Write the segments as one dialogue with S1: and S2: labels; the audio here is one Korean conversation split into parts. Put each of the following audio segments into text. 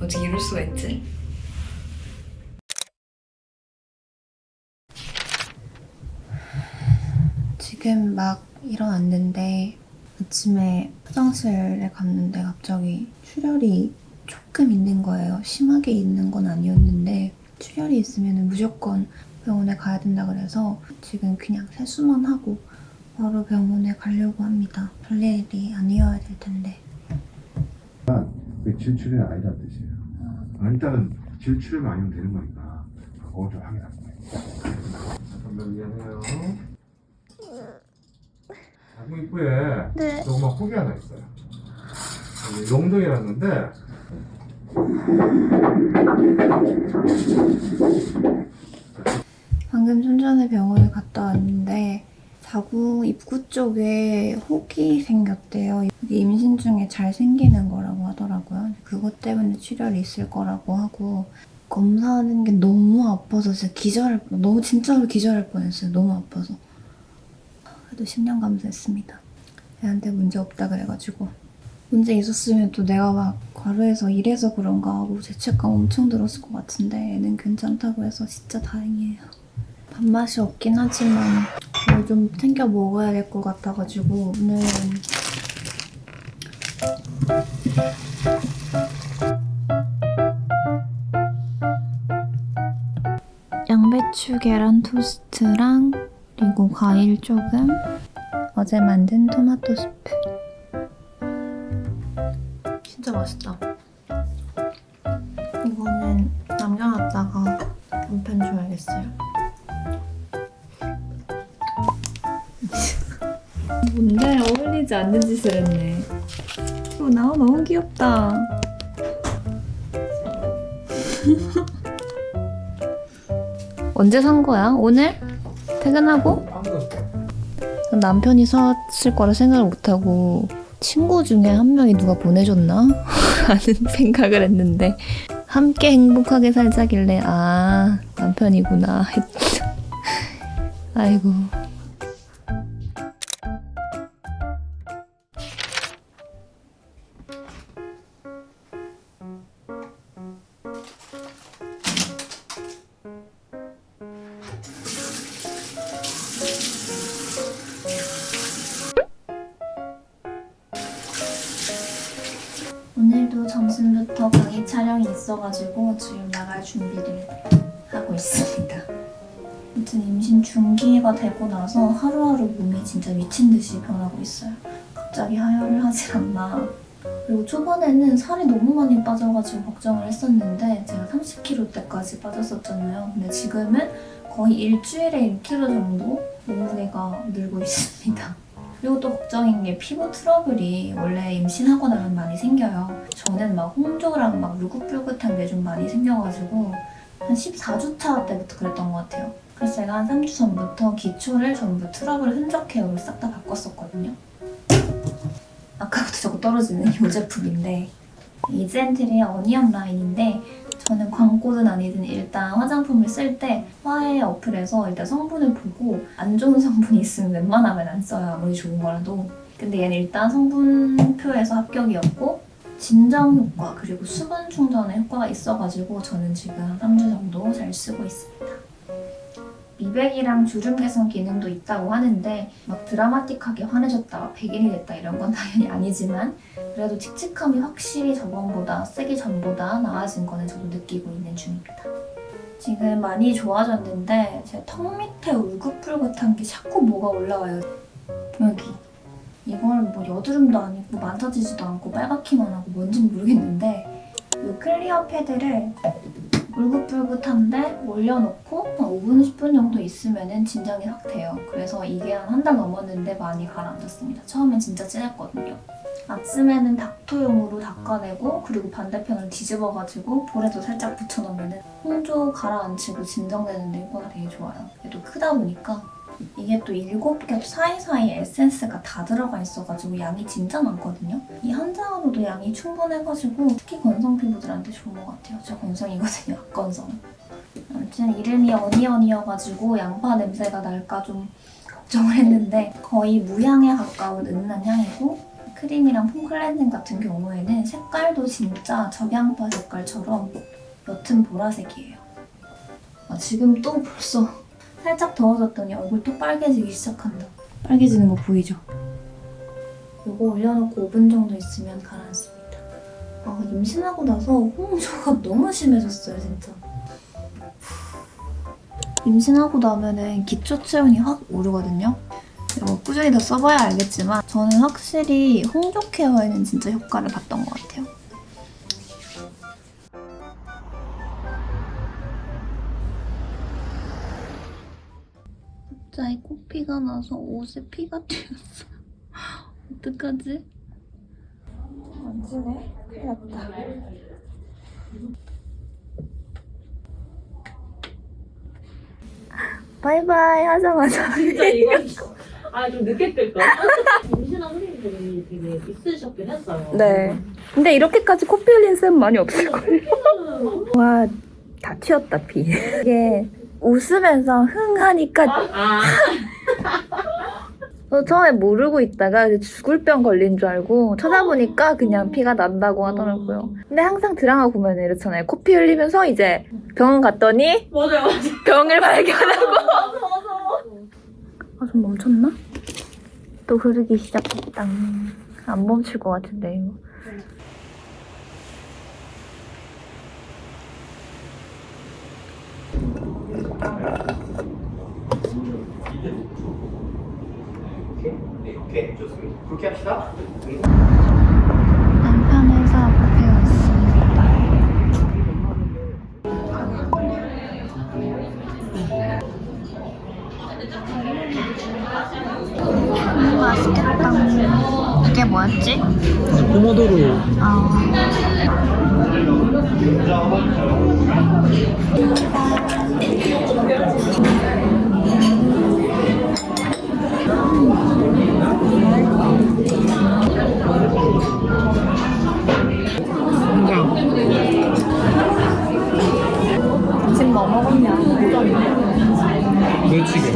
S1: 어떻게 이럴 수가 있지?
S2: 지금 막 일어났는데 아침에 화장실에 갔는데 갑자기 출혈이 조금 있는 거예요. 심하게 있는 건 아니었는데 출혈이 있으면 무조건 병원에 가야 된다 그래서 지금 그냥 세수만 하고 바로 병원에 가려고 합니다. 별일이 아니어야 될 텐데.
S3: 그게 질출이 아니라는 뜻이에요. 아, 일단은 질출만 아니면 되는 거니까 그거 좀 확인하는 거예요. 잠깐만 미안해요. 아구 입구에
S2: 네.
S3: 조그만 혹이 하나 있어요. 여기 롱덩이라는데
S2: 방금 좀 전에 병원에 갔다 왔는데 자구 입구 쪽에 혹이 생겼대요. 임신 중에 잘 생기는 거라고 하더라고요. 그것 때문에 출혈이 있을 거라고 하고 검사하는 게 너무 아파서 진짜 기절할 뻔, 너무 진짜로 기절할 뻔했어요. 너무 아파서. 그래도 10년 감수했습니다. 애한테 문제 없다 그래가지고 문제 있었으면 또 내가 막 과로해서 이래서 그런가 하고 죄책감 엄청 들었을 것 같은데 애는 괜찮다고 해서 진짜 다행이에요. 밥맛이 없긴 하지만 뭘 좀 챙겨 먹어야 될 것 같아가지고 오늘은 양배추 계란 토스트랑 그리고 과일 조금. 어제 만든 토마토 스프. 진짜 맛있다. 이거는 남겨놨다가 남편 줘야겠어요. 뭔데? 어울리지 않는 짓을 했네. 이거 나 너무 귀엽다. 언제 산 거야? 오늘? 퇴근하고? 남편이 사왔을 거라 생각을 못하고 친구 중에 한 명이 누가 보내줬나? 하는 생각을 했는데 함께 행복하게 살자길래 아 남편이구나 했죠. 아이고 점심부터 강의 촬영이 있어가지고 지금 나갈 준비를 하고 있습니다. 아무튼 임신 중기가 되고 나서 하루하루 몸이 진짜 미친 듯이 변하고 있어요. 갑자기 하혈을 하질 않나. 그리고 초반에는 살이 너무 많이 빠져가지고 걱정을 했었는데 제가 30kg 때까지 빠졌었잖아요. 근데 지금은 거의 일주일에 1kg 정도 몸무게가 늘고 있습니다. 그리고 또 걱정인 게 피부 트러블이 원래 임신하고 나면 많이 생겨요. 저는 막 홍조랑 막 울긋불긋한 게 좀 많이 생겨가지고 한 14주차 때부터 그랬던 것 같아요. 그래서 제가 한 3주 전부터 기초를 전부 트러블 흔적 care로 싹 다 바꿨었거든요. 아까부터 자꾸 떨어지는 이 제품인데 이즈앤트리의 어니언 라인인데 저는 광고든 아니든 일단 화장품을 쓸 때 화해 어플에서 일단 성분을 보고 안 좋은 성분이 있으면 웬만하면 안 써요. 아무리 좋은 거라도. 근데 얘는 일단 성분표에서 합격이었고 진정 효과 그리고 수분 충전의 효과가 있어가지고 저는 지금 한 3주 정도 잘 쓰고 있습니다. 미백이랑 주름 개선 기능도 있다고 하는데 막 드라마틱하게 환해졌다, 백인이 됐다 이런 건 당연히 아니지만 그래도 칙칙함이 확실히 저번보다 쓰기 전보다 나아진 거는 저도 느끼고 있는 중입니다. 지금 많이 좋아졌는데 제 턱 밑에 울긋불긋한 게 자꾸 뭐가 올라와요. 여기. 이걸 뭐 여드름도 아니고 만져지지도 않고 빨갛기만 하고 뭔진 모르겠는데 이 클리어 패드를 울긋불긋한데 올려놓고 한 5분, 10분 정도 있으면 진정이 확 돼요. 그래서 이게 한 한 달 넘었는데 많이 가라앉았습니다. 처음엔 진짜 진했거든요. 아침에는 닥터용으로 닦아내고 그리고 반대편을 뒤집어가지고 볼에도 살짝 붙여놓으면 홍조 가라앉히고 진정되는 데 효과가 되게 좋아요. 얘도 크다 보니까 이게 또 7겹 사이사이 에센스가 다 들어가 있어가지고 양이 진짜 많거든요. 이 한 장으로도 양이 충분해가지고 특히 건성 피부들한테 좋은 것 같아요. 저 건성이거든요, 악건성. 아무튼 이름이 어니언이어가지고 양파 냄새가 날까 좀 걱정을 했는데 거의 무향에 가까운 은는 향이고 크림이랑 폼 클렌징 같은 경우에는 색깔도 진짜 적양파 색깔처럼 옅은 보라색이에요. 아, 지금 또 벌써 살짝 더워졌더니 얼굴 또 빨개지기 시작한다. 빨개지는 거 보이죠? 이거 올려놓고 5분 정도 있으면 가라앉습니다. 아, 임신하고 나서 홍조가 너무 심해졌어요, 진짜. 임신하고 나면은 기초 체온이 확 오르거든요. 이거 꾸준히 더 써봐야 알겠지만 저는 확실히 홍조 케어에는 진짜 효과를 봤던 것 같아요. 갑자기 코피가 나서 옷에 피가 튀었어. 어떡하지? 안 지네? 큰일 났다. 바이바이 하자마자
S1: 진짜 이건 아좀 늦게 뜰 걸. 임신한 선생님들이 되게 있으셨긴 했어요.
S4: 네. 근데 이렇게까지 코피 흘린 쌤 많이 없을걸요? 와, 다 튀었다, 피. 이게 웃으면서 흥 하니까
S1: 아,
S4: 저 처음에 모르고 있다가 이제 죽을 병 걸린 줄 알고 찾아보니까 그냥 피가 난다고 하더라고요. 근데 항상 드라마 보면 이렇잖아요. 코피 흘리면서 이제 병원 갔더니
S1: 맞아요, 맞아요.
S4: 병을 발견하고. 아, 좀 멈췄나? 또 흐르기 시작했다. 안 멈출 것 같은데, 이거.
S5: 오케이 좋습니다. 그렇게 합시다.
S2: 남편 회사 앞에 왔습니다. 음, 맛있겠다. 이게 뭐였지?
S6: 포모도로
S2: 아, 지
S6: 멸치게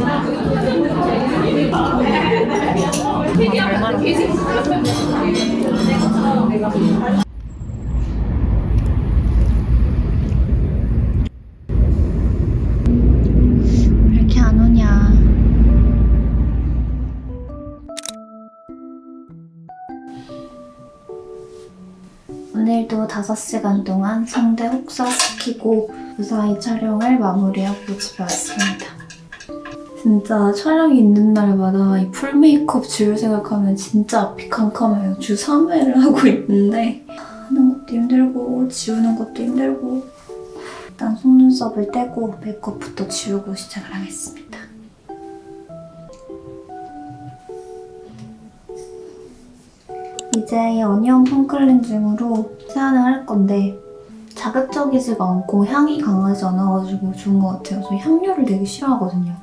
S2: 왜 이렇게 안 오냐? 오늘도 5시간 동안 성대 혹사시키고 무사히 촬영을 마무리하고 집에 왔습니다. 진짜 촬영이 있는 날마다 이 풀 메이크업 지울 생각하면 진짜 앞이 캄캄해요. 주 3회를 하고 있는데 하는 것도 힘들고 지우는 것도 힘들고 일단 속눈썹을 떼고 메이크업부터 지우고 시작을 하겠습니다. 이제 이 어니언 폼 클렌징으로 세안을 할 건데 자극적이지가 않고 향이 강하지 않아가지고 좋은 것 같아요. 저 향료를 되게 싫어하거든요.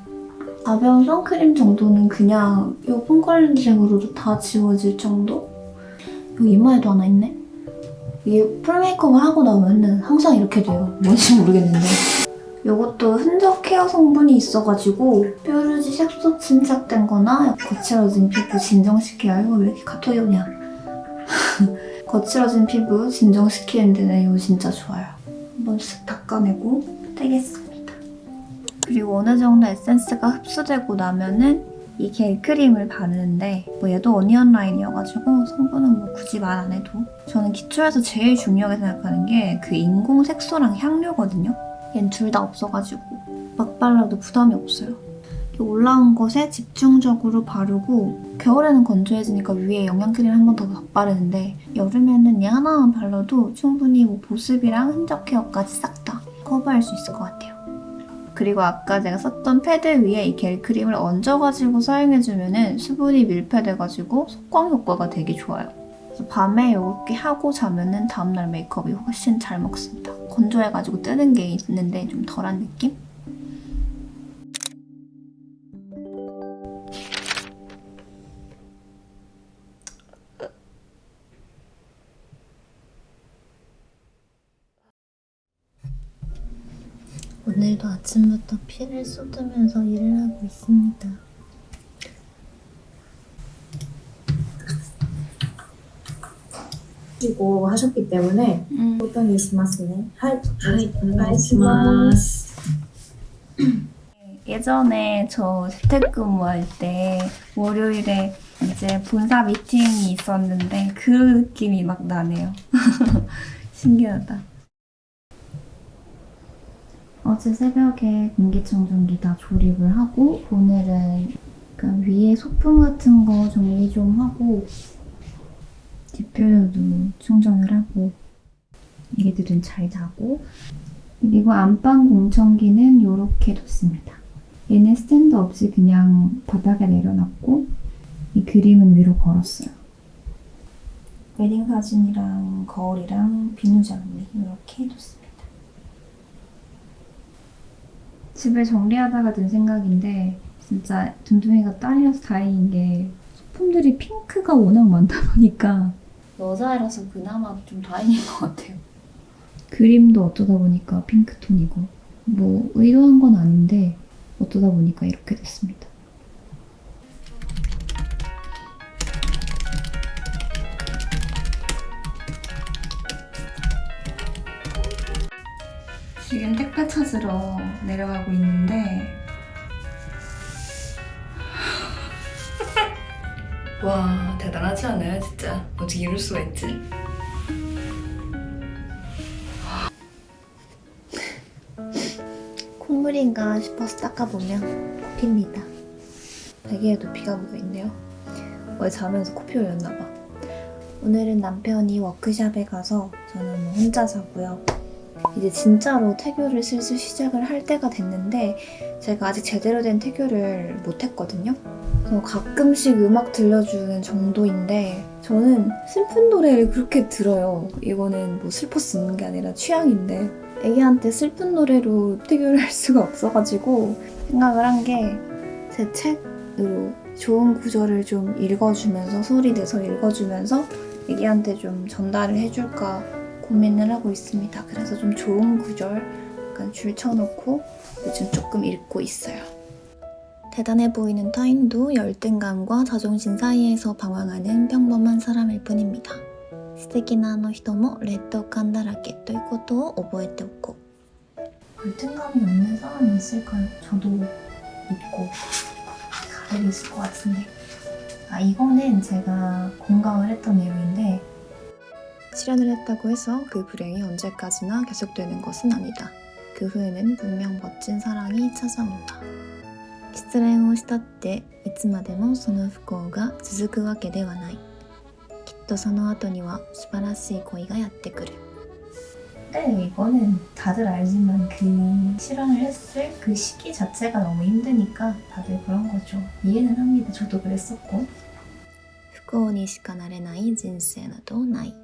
S2: 가벼운 선크림 정도는 그냥 이 foam cleansing으로도 다 지워질 정도? 여기 이마에도 하나 있네? 이게 full 메이크업을 하고 나면은 항상 이렇게 돼요. 뭔지 모르겠는데. 이것도 흔적 care 성분이 있어가지고 뾰루지 색소 침착된 거나 거칠어진 피부 진정시켜요. 이거 왜 이렇게 카톡이 오냐. 거칠어진 피부 진정시키는 데는 이거 진짜 좋아요. 한번 쓱 닦아내고 떼겠습니다. 그리고 어느 정도 에센스가 흡수되고 나면은 이 겔 크림을 바르는데 뭐 얘도 어니언 라인이어가지고 성분은 뭐 굳이 말 안 해도 저는 기초에서 제일 중요하게 생각하는 게 그 인공 색소랑 향료거든요. 얜 둘 다 없어가지고 막 발라도 부담이 없어요. 올라온 것에 집중적으로 바르고 겨울에는 건조해지니까 위에 영양크림 한 번 더 바르는데 여름에는 얘 하나만 발라도 충분히 뭐 보습이랑 흔적 케어까지 싹 다 커버할 수 있을 것 같아요. 그리고 아까 제가 썼던 패드 위에 이 겔 크림을 얹어가지고 사용해주면 수분이 밀폐돼가지고 속광 효과가 되게 좋아요. 밤에 이렇게 하고 자면은 다음날 메이크업이 훨씬 잘 먹습니다. 건조해가지고 뜨는 게 있는데 좀 덜한 느낌? 오늘도 아침부터 피를 쏟으면서 일을 하고 있습니다.
S5: 하시고 하셨기 때문에
S2: 음.
S5: 어떤 일시마스네
S2: 하이
S5: 반가이시마스
S2: 예전에 저 재택근무할 때 월요일에 이제 본사 미팅이 있었는데 그 느낌이 막 나네요. 신기하다. 어제 새벽에 공기청정기 다 조립을 하고 오늘은 그 위에 소품 같은 거 정리 좀 하고 디퓨저도 충전을 하고 애기들은 잘 자고 그리고 안방 공청기는 이렇게 뒀습니다. 얘는 스탠드 없이 그냥 바닥에 내려놨고 이 그림은 위로 걸었어요. 웨딩 사진이랑 거울이랑 비누장미 이렇게 해뒀습니다. 집을 정리하다가 든 생각인데 진짜 둠둠이가 딸이라서 다행인 게 소품들이 핑크가 워낙 많다 보니까 여자애라서 그나마 좀 다행인 것 같아요. 그림도 어쩌다 보니까 핑크톤이고 뭐 의도한 건 아닌데 어쩌다 보니까 이렇게 됐습니다. 지금 택배 찾으러 내려가고 있는데
S4: 와 대단하지 않아요 진짜 어떻게 이럴 수가 있지?
S2: 콧물인가 싶어서 닦아보면 코피입니다. 베개에도 피가 묻어있네요. 어제 자면서 코피 흘렸나봐. 오늘은 남편이 워크샵에 가서 저는 뭐 혼자 자고요. 이제 진짜로 태교를 슬슬 시작을 할 때가 됐는데 제가 아직 제대로 된 태교를 못했거든요. 그래서 가끔씩 음악 들려주는 정도인데 저는 슬픈 노래를 그렇게 들어요. 이거는 뭐 슬퍼서 듣는 게 아니라 취향인데 애기한테 슬픈 노래로 태교를 할 수가 없어가지고 생각을 한 게 제 책으로 좋은 구절을 좀 읽어주면서 소리 내서 읽어주면서 애기한테 좀 전달을 해줄까 고민을 하고 있습니다. 그래서 좀 좋은 구절 약간 줄 쳐놓고 요즘 조금 읽고 있어요. 대단해 보이는 타인도 열등감과 자존심 사이에서 방황하는 평범한 사람일 뿐입니다. 素敵なあの人も劣等感だらけということを覚えておこう 열등감이 없는 사람이 있을까요? 저도 있고 다들 있을 것 같은데 아 이거는 제가 공감을 했던 내용인데 실현을 했다고 해서 그 불행이 언제까지나 계속되는 것은 아니다. 그 후에는 분명 멋진 사랑이 찾아온다. 失恋をしたっていつまでもその不幸が続くわけではない。きっとその後には素晴らしい恋がやってくる. 네, 이거는 다들 알지만 그 실현을 했을 그 시기 자체가 너무 힘드니까 다들 그런 거죠. 이해는 합니다. 저도 그랬었고. 不幸にしかなれない人生などない.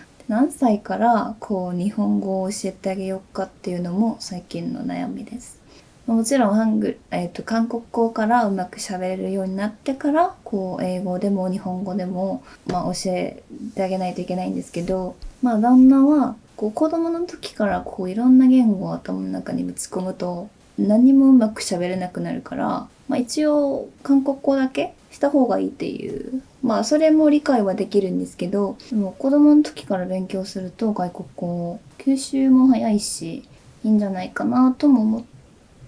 S2: 何歳からこう日本語を教えてあげようかっていうのも最近の悩みです。もちろんハング、えー、と韓国語からうまく喋れるようになってからこう英語でも日本語でも、まあ、教えてあげないといけないんですけど、まあ、旦那はこう子供の時からこういろんな言語を頭の中にぶち込むと何もうまく喋れなくなるから、まあ、一応韓国語だけした方がいいっていうまあそれも理解はできるんですけどでも子供の時から勉強すると外国語吸収も早いしいいんじゃないかなとも思っ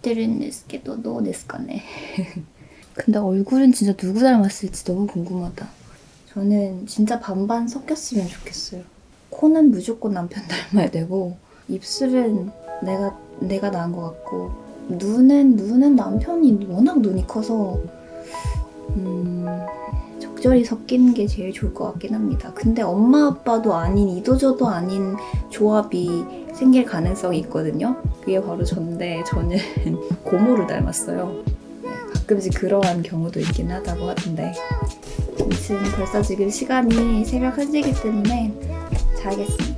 S2: てるんですけどどうですかね 근데 얼굴은 진짜 누구 닮았을지 너무 궁금하다 저는 진짜 반반 섞였으면 좋겠어요 코는 무조건 남편 닮아야 되고 입술은 내가 내가 나은 것 같고 눈은 눈은 남편이 워낙 눈이 커서 음, 적절히 섞이는 게 제일 좋을 것 같긴 합니다. 근데 엄마 아빠도 아닌 이도저도 아닌 조합이 생길 가능성이 있거든요. 그게 바로 전데 저는 고모를 닮았어요. 네, 가끔씩 그러한 경우도 있긴 하다고 하던데 아무튼 벌써 지금 시간이 새벽 1시이기 때문에 자겠습니다.